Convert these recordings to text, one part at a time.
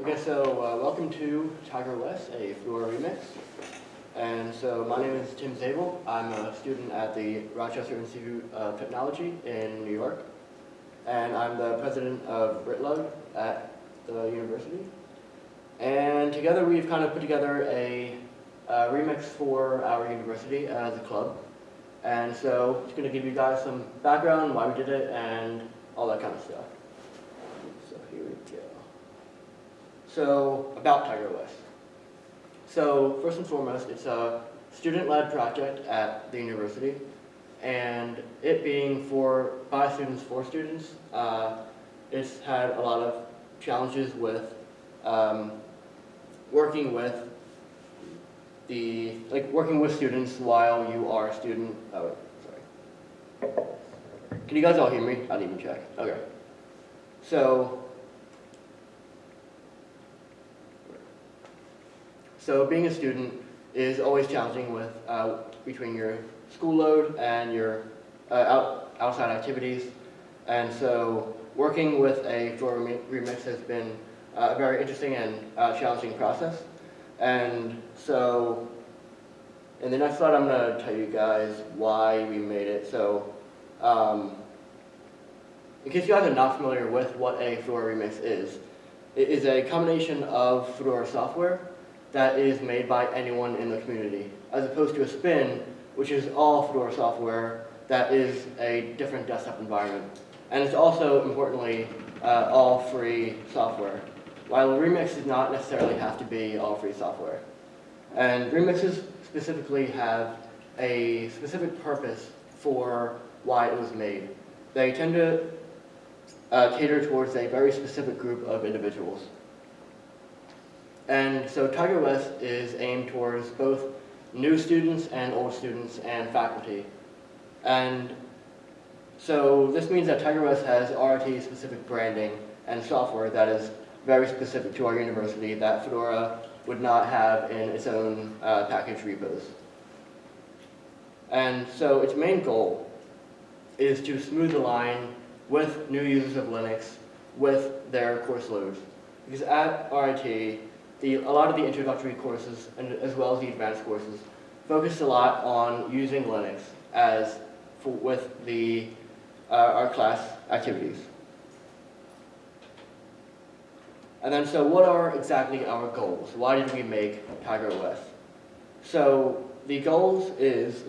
Okay, so uh, welcome to TigerOS, a Fedora remix. And so my name is Tim Zabel. I'm a student at the Rochester Institute of Technology in New York. And I'm the president of RITlug at the university. And together we've kind of put together a, uh remix for our university as a club. And so it's going to give you guys some background, why we did it, and all that kind of stuff. So here we go. So, about TigerOS. So, first and foremost, it's a student-led project at the university, and it being for, by students for students, uh, it's had a lot of challenges with um, working with the, like working with students while you are a student, oh, sorry. Can you guys all hear me? I didn't even check. Okay. So, so being a student is always challenging with uh, between your school load and your uh, out, outside activities. And so working with a Fedora remix has been uh, a very interesting and uh, challenging process. And so in the next slide, I'm going to tell you guys why we made it. So um, in case you guys are not familiar with what a Fedora remix is, it is a combination of Fedora software that is made by anyone in the community, as opposed to a spin, which is all Fedora software that is a different desktop environment. And it's also, importantly, uh, all free software, while Remix does not necessarily have to be all free software. And remixes specifically have a specific purpose for why it was made. They tend to uh, cater towards a very specific group of individuals. And so TigerOS is aimed towards both new students and old students and faculty. And so this means that TigerOS has RIT specific branding and software that is very specific to our university that Fedora would not have in its own uh, package repos. And so its main goal is to smooth the line with new users of Linux with their course loads. Because at RIT, the, a lot of the introductory courses, and as well as the advanced courses, focus a lot on using Linux as for, with the, uh, our class activities. And then, so what are exactly our goals? Why did we make TigerOS? So the goals is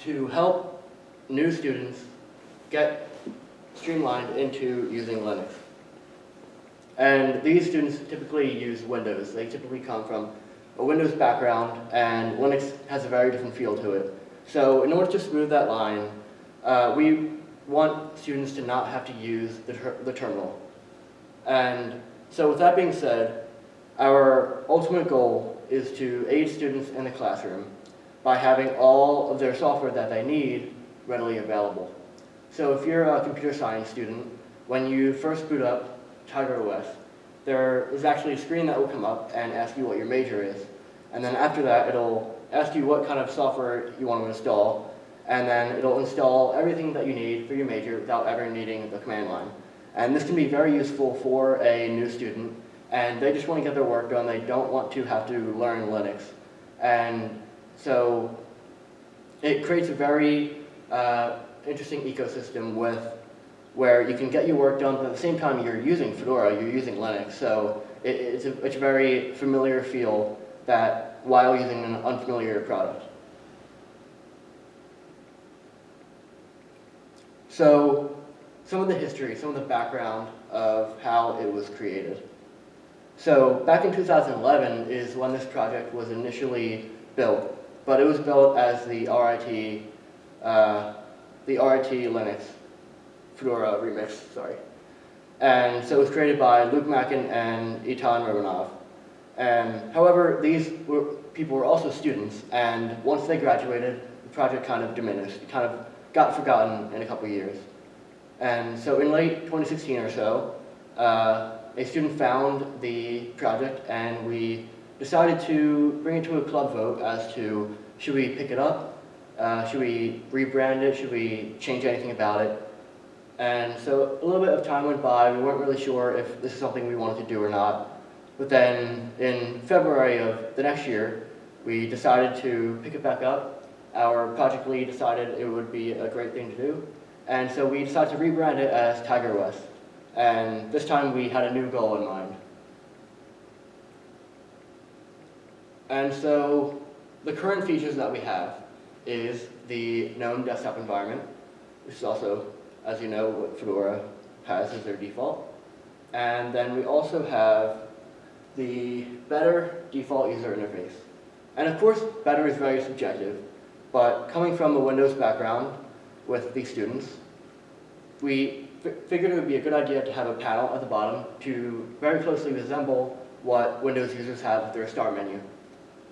to help new students get streamlined into using Linux. And these students typically use Windows. They typically come from a Windows background, and Linux has a very different feel to it. So in order to smooth that line, uh, we want students to not have to use the, ter the terminal. And so with that being said, our ultimate goal is to aid students in the classroom by having all of their software that they need readily available. So if you're a computer science student, when you first boot up Tiger OS, there is actually a screen that will come up and ask you what your major is. And then after that, it'll ask you what kind of software you want to install, and then it'll install everything that you need for your major without ever needing the command line. And this can be very useful for a new student, and they just want to get their work done. They don't want to have to learn Linux. And so it creates a very uh, interesting ecosystem with where you can get your work done, but at the same time you're using Fedora, you're using Linux. So it, it's, a, it's a very familiar feel that while using an unfamiliar product. So some of the history, some of the background of how it was created. So back in 2011 is when this project was initially built, but it was built as the RIT, uh, the RIT Linux Fedora remix, sorry. And so it was created by Luke Mackin and Eitan Romanov. And however, these were, people were also students, and once they graduated, the project kind of diminished. It kind of got forgotten in a couple years. And so in late 2016 or so, uh, a student found the project, and we decided to bring it to a club vote as to should we pick it up, uh, should we rebrand it, should we change anything about it, and so a little bit of time went by. We weren't really sure if this is something we wanted to do or not. But then in February of the next year, we decided to pick it back up. Our project lead decided it would be a great thing to do. And so we decided to rebrand it as TigerOS. And this time we had a new goal in mind. And so the current features that we have is the GNOME desktop environment, which is also, as you know, what Fedora has as their default. And then we also have the better default user interface. And of course, better is very subjective, but coming from a Windows background with these students, we figured it would be a good idea to have a panel at the bottom to very closely resemble what Windows users have with their start menu.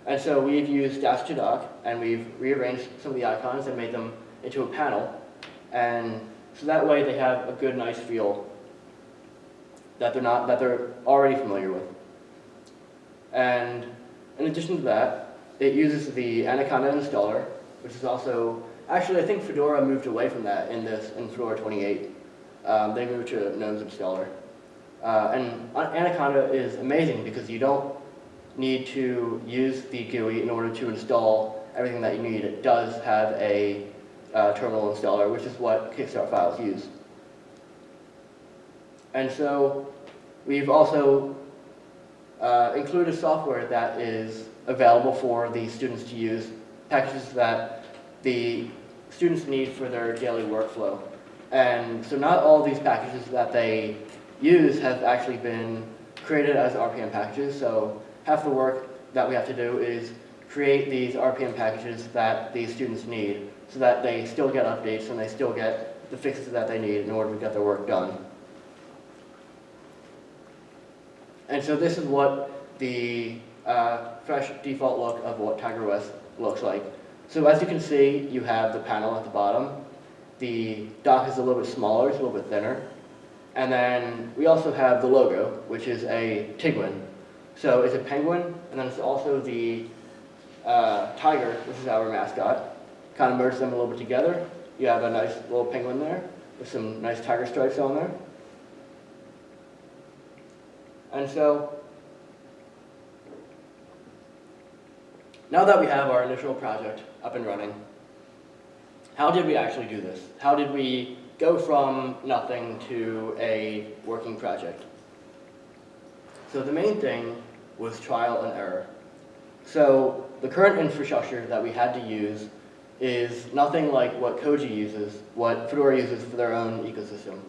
And so we've used Dash to Dock, and we've rearranged some of the icons and made them into a panel. And so that way they have a good, nice feel that they're not that they're already familiar with. And in addition to that, it uses the Anaconda installer, which is also actually I think Fedora moved away from that in this in Fedora 28. Um, they moved to GNOME's installer. Uh, and Anaconda is amazing because you don't need to use the GUI in order to install everything that you need. It does have a uh, terminal installer, which is what Kickstart files use. And so we've also uh, included software that is available for the students to use, packages that the students need for their daily workflow. And so not all these packages that they use have actually been created as RPM packages, so half the work that we have to do is create these RPM packages that these students need so that they still get updates and they still get the fixes that they need in order to get their work done. And so this is what the uh, fresh default look of what TigerOS looks like. So as you can see, you have the panel at the bottom. The dock is a little bit smaller, it's a little bit thinner. And then we also have the logo, which is a Tiguan, so it's a penguin, and then it's also the uh, tiger, which is our mascot. Kind of merge them a little bit together. You have a nice little penguin there with some nice tiger stripes on there. And so, now that we have our initial project up and running, how did we actually do this? How did we go from nothing to a working project? So the main thing was trial and error. So the current infrastructure that we had to use is nothing like what Koji uses, what Fedora uses for their own ecosystem.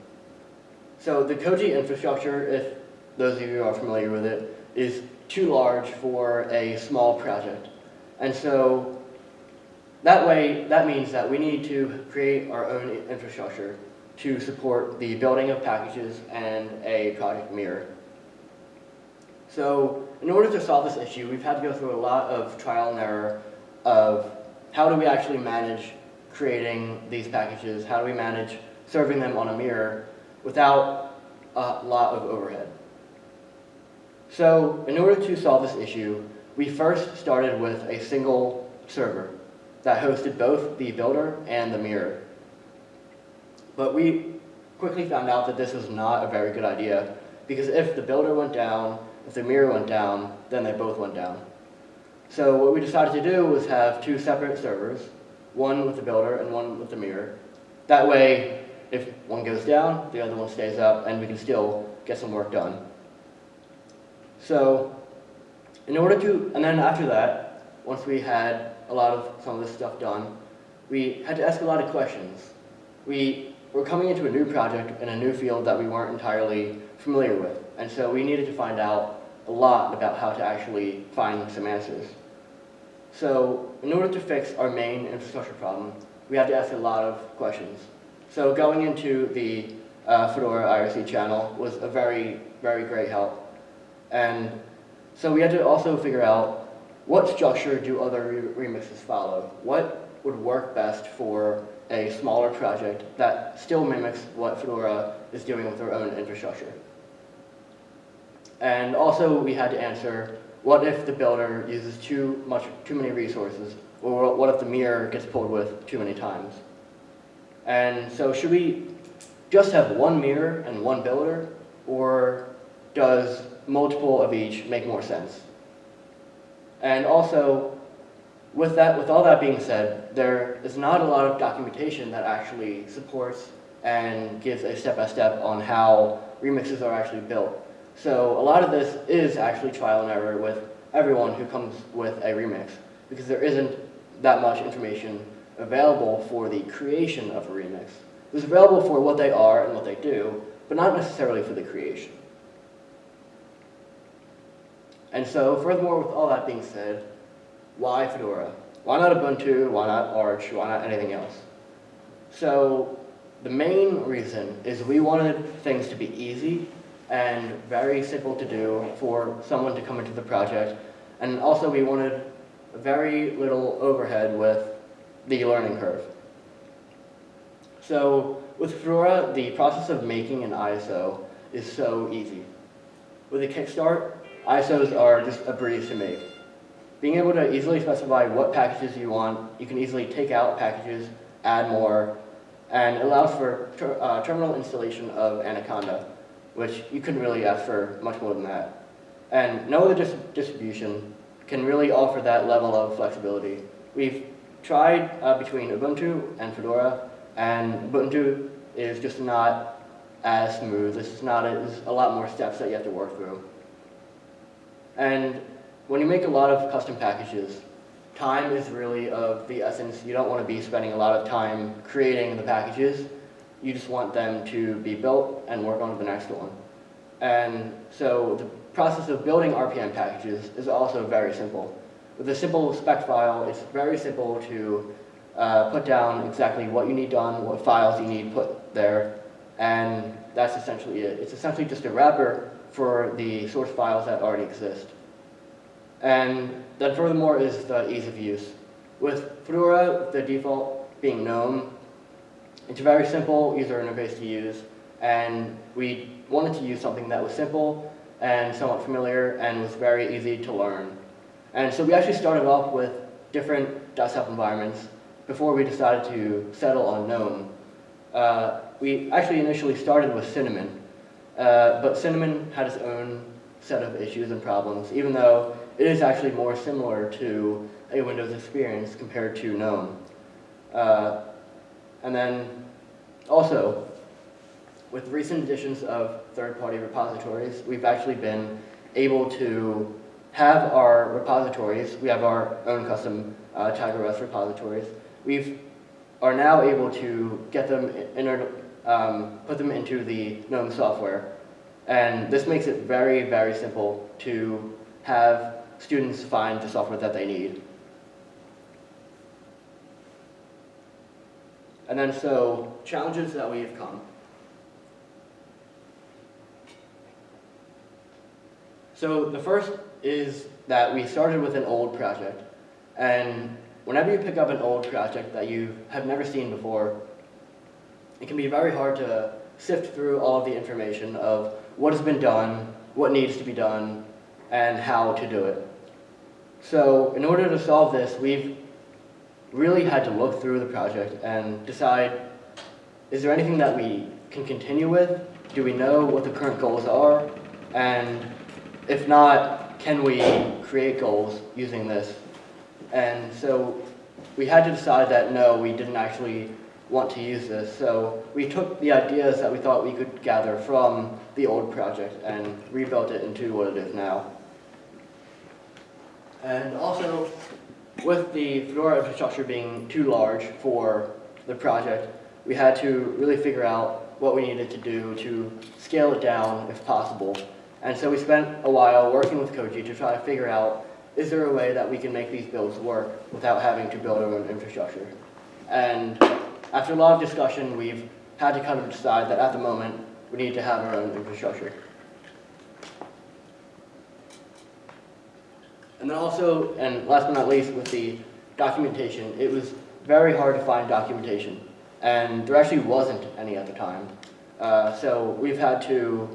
So the Koji infrastructure, if those of you are familiar with it, is too large for a small project. And so that way, that means that we need to create our own infrastructure to support the building of packages and a project mirror. So in order to solve this issue, we've had to go through a lot of trial and error of how do we actually manage creating these packages, how do we manage serving them on a mirror without a lot of overhead. So in order to solve this issue, we first started with a single server that hosted both the builder and the mirror. But we quickly found out that this was not a very good idea because if the builder went down if the mirror went down, then they both went down. So what we decided to do was have two separate servers, one with the builder and one with the mirror. That way, if one goes down, the other one stays up, and we can still get some work done. So, in order to, and then after that, once we had a lot of some of this stuff done, we had to ask a lot of questions. We were coming into a new project in a new field that we weren't entirely familiar with, and so we needed to find out a lot about how to actually find some answers. So in order to fix our main infrastructure problem, we had to ask a lot of questions. So going into the uh, Fedora IRC channel was a very, very great help. And so we had to also figure out what structure do other re remixes follow? What would work best for a smaller project that still mimics what Fedora is doing with their own infrastructure? And also we had to answer, what if the builder uses too much, too many resources? Or what if the mirror gets pulled with too many times? And so should we just have one mirror and one builder? Or does multiple of each make more sense? And also, with that, with all that being said, there is not a lot of documentation that actually supports and gives a step-by-step on how remixes are actually built. So a lot of this is actually trial and error with everyone who comes with a remix, because there isn't that much information available for the creation of a remix. It's available for what they are and what they do, but not necessarily for the creation. And so, furthermore, with all that being said, why Fedora? Why not Ubuntu? Why not Arch? Why not anything else? So, the main reason is we wanted things to be easy and very simple to do for someone to come into the project. And also we wanted very little overhead with the learning curve. So with Fedora, the process of making an ISO is so easy. With a Kickstart, ISOs are just a breeze to make. Being able to easily specify what packages you want, you can easily take out packages, add more, and allows for ter uh, terminal installation of Anaconda, which you couldn't really ask for much more than that. And no other dis distribution can really offer that level of flexibility. We've tried uh, between Ubuntu and Fedora, and Ubuntu is just not as smooth. It's not, there's a lot more steps that you have to work through. And when you make a lot of custom packages, time is really of the essence. You don't want to be spending a lot of time creating the packages. You just want them to be built and work on the next one. And so the process of building RPM packages is also very simple. With a simple spec file, it's very simple to uh, put down exactly what you need done, what files you need put there, and that's essentially it. It's essentially just a wrapper for the source files that already exist. And then furthermore is the ease of use. With Fedora, the default being GNOME, it's a very simple user interface to use, and we wanted to use something that was simple and somewhat familiar and was very easy to learn. And so we actually started off with different desktop environments before we decided to settle on GNOME. Uh, we actually initially started with Cinnamon, uh, but Cinnamon had its own set of issues and problems, even though it is actually more similar to a Windows experience compared to GNOME. Uh, and then also, with recent additions of third-party repositories, we've actually been able to have our repositories, we have our own custom uh, TigerOS repositories, we are now able to get them, in, um, put them into the GNOME software. And this makes it very, very simple to have students find the software that they need. And then so, challenges that we've come. So the first is that we started with an old project. And whenever you pick up an old project that you have never seen before, it can be very hard to sift through all of the information of what has been done, what needs to be done, and how to do it. So in order to solve this, we've really had to look through the project and decide, is there anything that we can continue with? Do we know what the current goals are? And if not, can we create goals using this? And so we had to decide that no, we didn't actually want to use this. So we took the ideas that we thought we could gather from the old project and rebuilt it into what it is now. And also, with the Fedora infrastructure being too large for the project, we had to really figure out what we needed to do to scale it down if possible. And so we spent a while working with Koji to try to figure out, is there a way that we can make these builds work without having to build our own infrastructure? And after a lot of discussion, we've had to kind of decide that at the moment, we need to have our own infrastructure. And then also, and last but not least, with the documentation, it was very hard to find documentation. And there actually wasn't any at the time. Uh, so we've had to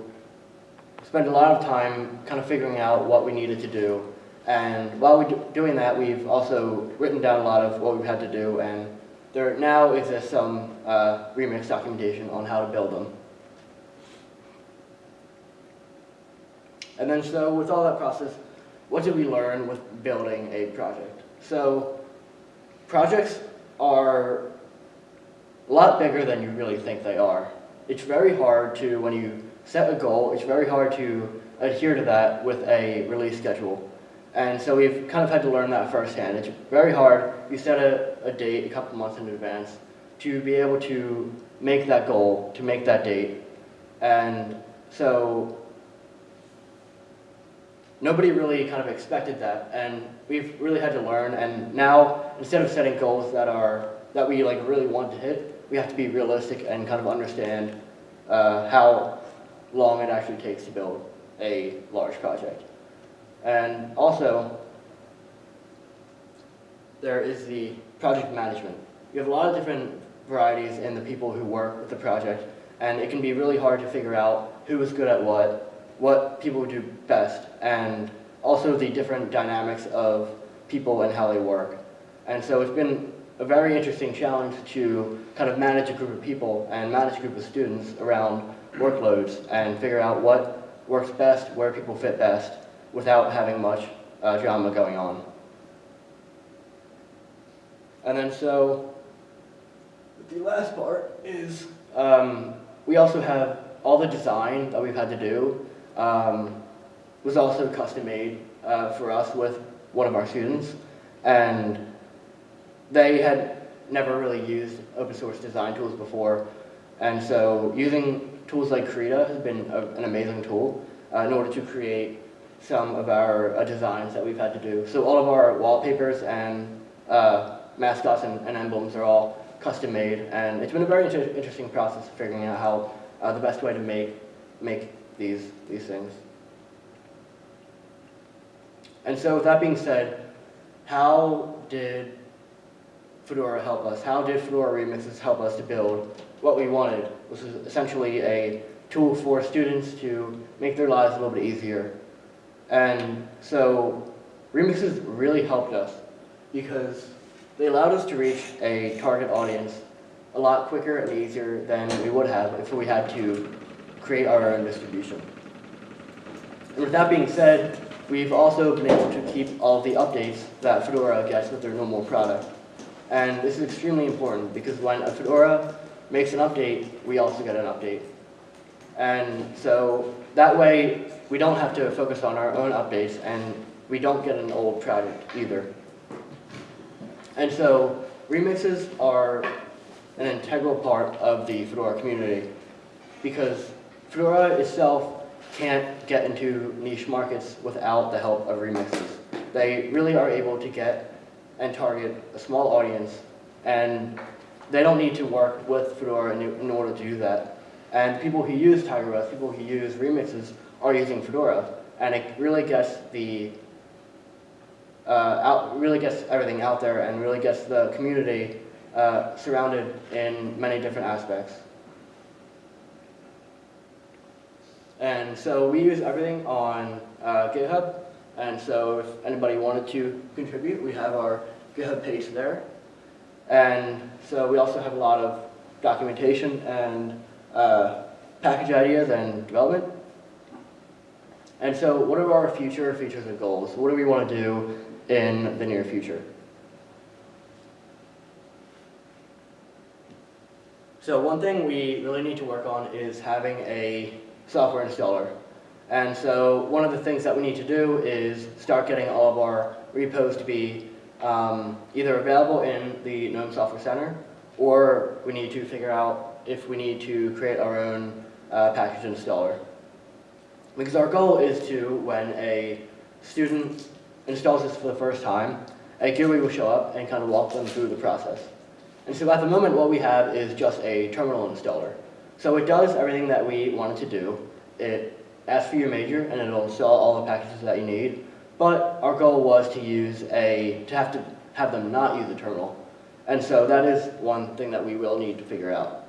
spend a lot of time kind of figuring out what we needed to do. And while we're doing that, we've also written down a lot of what we've had to do, and there now exists some uh, remix documentation on how to build them. And then so with all that process, what did we learn with building a project? So projects are a lot bigger than you really think they are. It's very hard to, when you set a goal, it's very hard to adhere to that with a release schedule. And so we've kind of had to learn that firsthand. It's very hard. You set a, a date a couple months in advance to be able to make that goal, to make that date. And so nobody really kind of expected that. And we've really had to learn. And now, instead of setting goals that are, that we like really want to hit, we have to be realistic and kind of understand uh, how long it actually takes to build a large project. And also, there is the project management. You have a lot of different varieties in the people who work with the project, and it can be really hard to figure out who is good at what, what people do best, and also the different dynamics of people and how they work. And so it's been a very interesting challenge to kind of manage a group of people and manage a group of students around workloads and figure out what works best, where people fit best, without having much uh, drama going on. And then so, the last part is um, we also have all the design that we've had to do um, was also custom made uh, for us with one of our students. And they had never really used open source design tools before. And so using tools like Krita has been a, an amazing tool uh, in order to create some of our uh, designs that we've had to do. So all of our wallpapers and uh, mascots and, and, emblems are all custom made, and it's been a very inter interesting process of figuring out how uh, the best way to make make these these things. And so with that being said, how did Fedora help us? How did Fedora Remixes help us to build what we wanted, which was essentially a tool for students to make their lives a little bit easier and so remixes really helped us because they allowed us to reach a target audience a lot quicker and easier than we would have if we had to create our own distribution. And with that being said, we've also been able to keep all the updates that Fedora gets with their normal product. And this is extremely important because when a Fedora makes an update, we also get an update. And so that way, we don't have to focus on our own updates and we don't get an old project either. And so remixes are an integral part of the Fedora community because Fedora itself can't get into niche markets without the help of remixes. They really are able to get and target a small audience and they don't need to work with Fedora in, in order to do that. And people who use TigerOS, people who use remixes, are using Fedora, and it really gets the uh, out, really gets everything out there and really gets the community uh, surrounded in many different aspects. And so we use everything on uh, GitHub, and so if anybody wanted to contribute, we have our GitHub page there. And so we also have a lot of documentation and uh, package ideas and development. And so what are our future features and goals? What do we want to do in the near future? So one thing we really need to work on is having a software installer. And so one of the things that we need to do is start getting all of our repos to be um, either available in the GNOME Software Center, or we need to figure out if we need to create our own uh, package installer. Because our goal is to, when a student installs this for the first time, a GUI will show up and kind of walk them through the process. And so at the moment what we have is just a terminal installer. So it does everything that we wanted to do. It asks for your major and it'll install all the packages that you need. But our goal was to use a, to have to have them not use a terminal. And so that is one thing that we will need to figure out.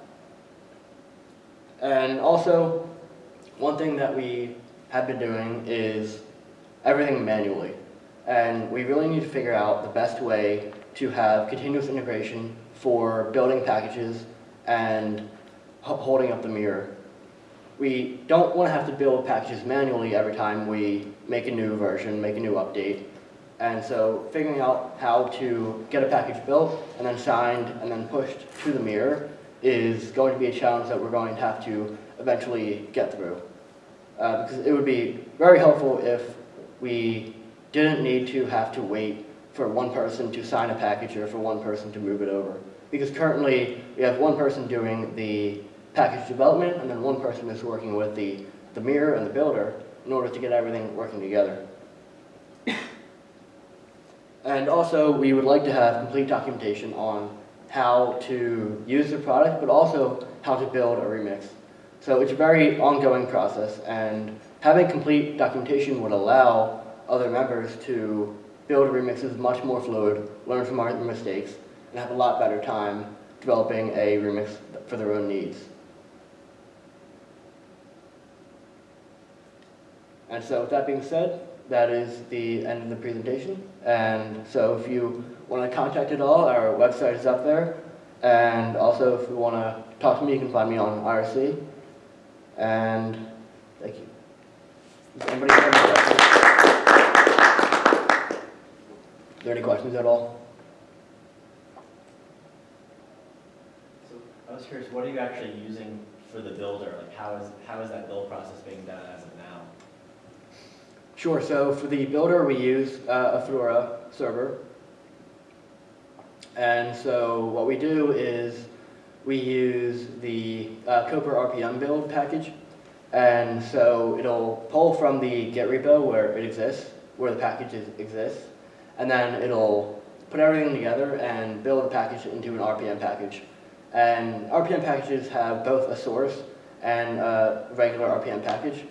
And also, one thing that we have been doing is everything manually. And we really need to figure out the best way to have continuous integration for building packages and holding up the mirror. we don't want to have to build packages manually every time we make a new version, make a new update. And so figuring out how to get a package built and then signed and then pushed to the mirror is going to be a challenge that we're going to have to eventually get through. Uh, because it would be very helpful if we didn't need to have to wait for one person to sign a package or for one person to move it over. Because currently, we have one person doing the package development, and then one person is working with the, the mirror and the builder in order to get everything working together. And also, we would like to have complete documentation on how to use the product, but also how to build a remix. So it's a very ongoing process, and having complete documentation would allow other members to build remixes much more fluid, learn from our mistakes, and have a lot better time developing a remix for their own needs. And so with that being said, that is the end of the presentation. And so if you want to contact at all, our website is up there. And also if you want to talk to me, you can find me on IRC. And thank you. Does anybody have any questions? Are there any questions at all? So I was curious, what are you actually using for the builder? Like how is, how is that build process being done as of now? Sure, so for the builder, we use uh, a Fedora server. And so what we do is we use the uh, RPM build package. And so it'll pull from the Git repo where it exists, where the package is, exists, and then it'll put everything together and build the package into an RPM package. And RPM packages have both a source and a regular RPM package.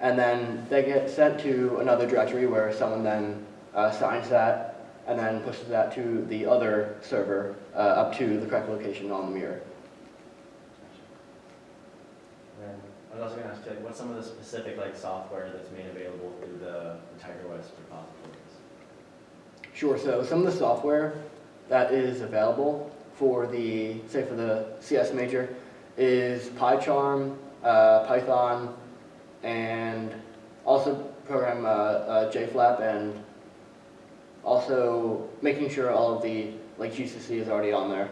And then they get sent to another directory where someone then uh, signs that and then pushes that to the other server uh, up to the correct location on the mirror. And then I was also gonna ask, like, what's some of the specific like software that's made available through the the TigerOS repositories? Sure, so some of the software that is available for the, say for the CS major, is PyCharm, uh, Python, and also program uh, uh, JFlap, and also making sure all of the, like GCC is already on there.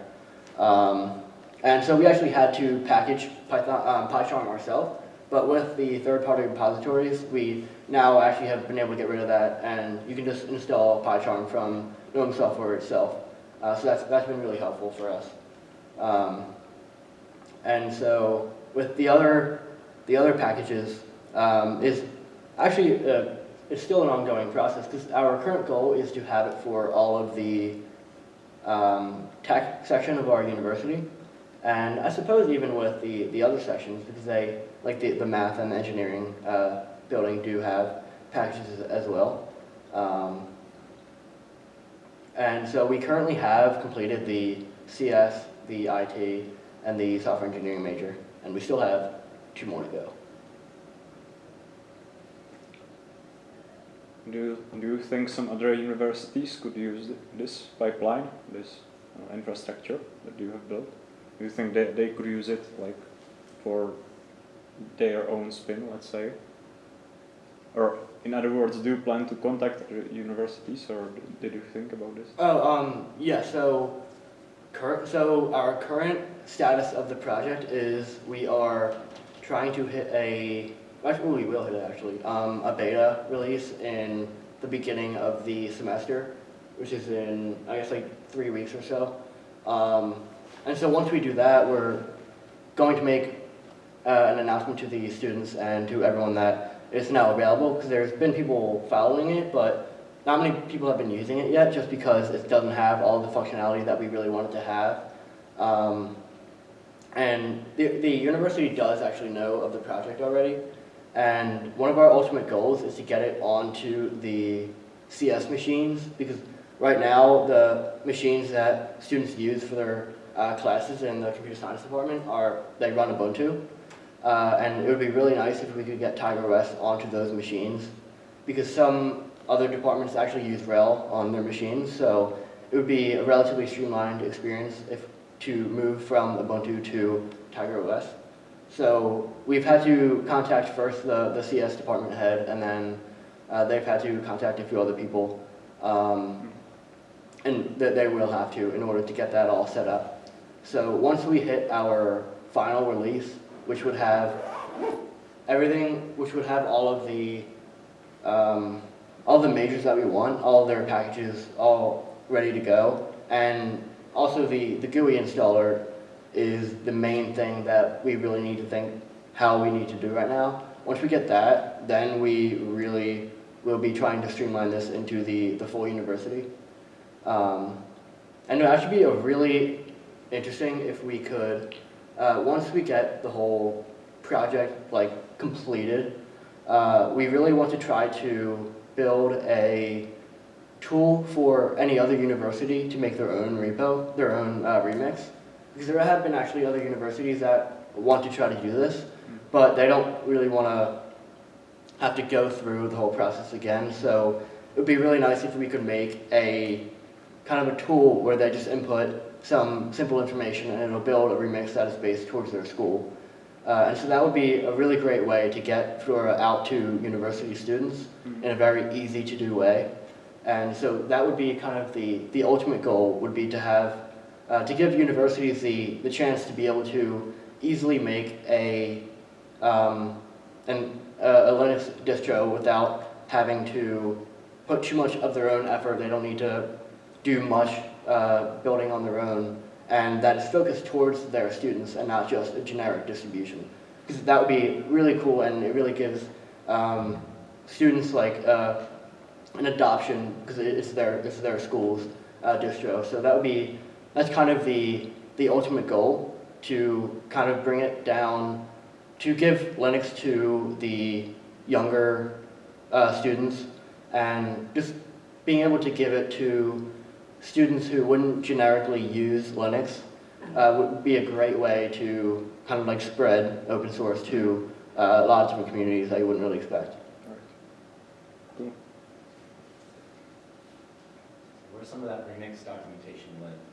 Um, and so we actually had to package Python, um, PyCharm ourselves, but with the third-party repositories, we now actually have been able to get rid of that, and you can just install PyCharm from GNOME software itself. Uh, so that's, that's been really helpful for us. Um, and so with the other, the other packages um, is actually, uh, it's still an ongoing process because our current goal is to have it for all of the um, tech section of our university. And I suppose even with the, the other sections, because they, like the, the math and engineering uh, building do have packages as well. Um, and so we currently have completed the CS, the IT, and the software engineering major, and we still have two more to go. Do you, do you think some other universities could use this pipeline, this uh, infrastructure that you have built? Do you think they, they could use it like for their own spin, let's say? Or in other words, do you plan to contact universities or did you think about this? Oh, um, yeah, so, current, so our current status of the project is we are trying to hit a, actually, we will hit it actually, um, a beta release in the beginning of the semester, which is in, I guess, like three weeks or so. Um, and so once we do that, we're going to make uh, an announcement to the students and to everyone that it's now available, because there's been people following it, but not many people have been using it yet, just because it doesn't have all the functionality that we really want it to have. Um, and the, the university does actually know of the project already, and one of our ultimate goals is to get it onto the CS machines, because right now, the machines that students use for their uh, classes in the computer science department are, they run Ubuntu. Uh, and it would be really nice if we could get TigerOS onto those machines, because some other departments actually use RHEL on their machines, so it would be a relatively streamlined experience if to move from Ubuntu to Tiger OS. So we've had to contact first the, the CS department head, and then uh, they've had to contact a few other people. Um, and that they will have to in order to get that all set up. So once we hit our final release, which would have everything, which would have all of the, um, all the majors that we want, all their packages all ready to go, and also the, the GUI installer is the main thing that we really need to think how we need to do right now. Once we get that, then we really will be trying to streamline this into the, the full university. Um, and it would actually be a really interesting if we could, uh, once we get the whole project like completed, uh, we really want to try to build a tool for any other university to make their own repo, their own uh, remix. Because there have been actually other universities that want to try to do this, but they don't really want to have to go through the whole process again. So it would be really nice if we could make a kind of a tool where they just input some simple information and it'll build a remix that is based towards their school. Uh, and so that would be a really great way to get Fedora out to university students in a very easy to do way. And so that would be kind of the, the ultimate goal would be to have, uh, to give universities the, the chance to be able to easily make a, um, an, a Linux distro without having to put too much of their own effort. They don't need to do much uh, building on their own, and that is focused towards their students and not just a generic distribution. Because that would be really cool, and it really gives um, students like uh, an adoption because it's their it's their school's uh, distro. So that would be that's kind of the the ultimate goal to kind of bring it down to give Linux to the younger uh, students and just being able to give it to students who wouldn't generically use Linux uh, would be a great way to kind of like spread open source to uh, a lot of different communities that you wouldn't really expect. Where's some of that remix documentation live?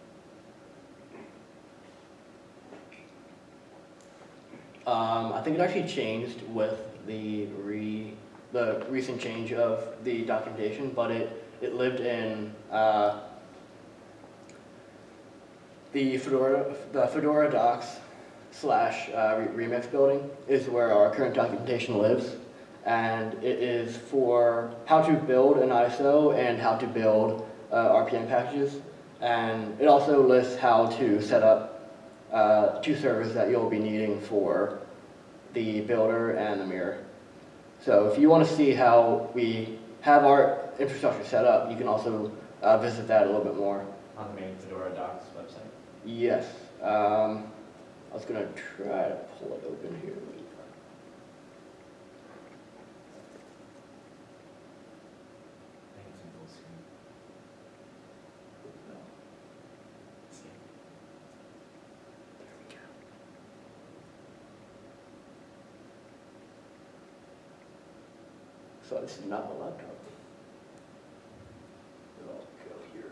Um, I think it actually changed with the re the recent change of the documentation, but it it lived in uh, the Fedora the Fedora docs slash uh, re- remix building is where our current documentation lives, and it is for how to build an ISO and how to build uh, RPM packages, and it also lists how to set up uh, two servers that you'll be needing for the builder and the mirror. So if you want to see how we have our infrastructure set up, you can also uh, visit that a little bit more. On the main Fedora docs website? Yes, um, I was gonna try to pull it open here. I think it's in full screen. See it? So this is not my laptop. I'll go here.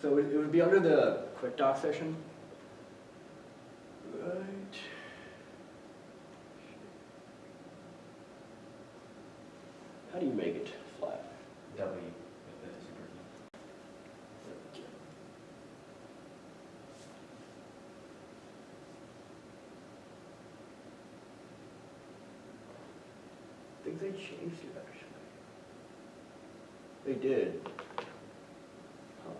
So it it would be under the quick doc session. Right. How do you make it flat? W with the super key. I think they changed it actually. They did. Huh.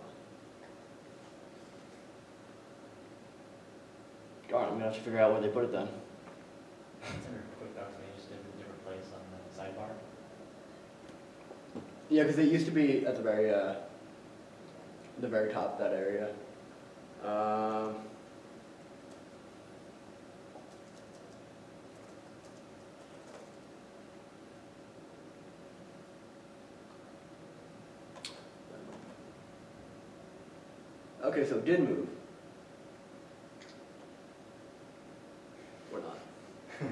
Darn, I'm gonna have to figure out where they put it then. It's quick docs, maybe just a different place on the sidebar. Yeah, because it used to be at the very, uh, the very top of that area. Um, okay, so it did move. Or not.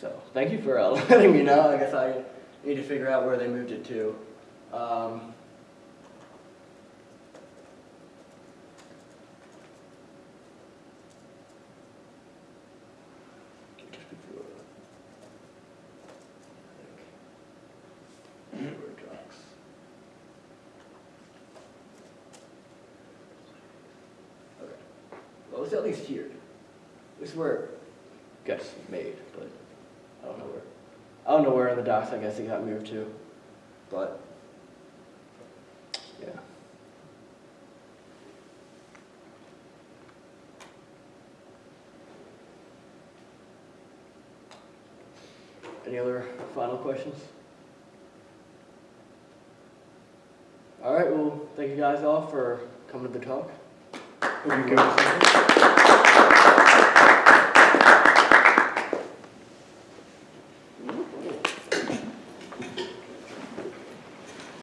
So, thank you for uh, letting me know. I guess I need to figure out where they moved it to. Um, just before, I think. Where it drops. Okay. Well, it's at least here. This is where it gets made, but I don't know where. I don't know where in the docks I guess it got moved to, but yeah. Any other final questions? All right, well, thank you guys all for coming to the talk. Thank you.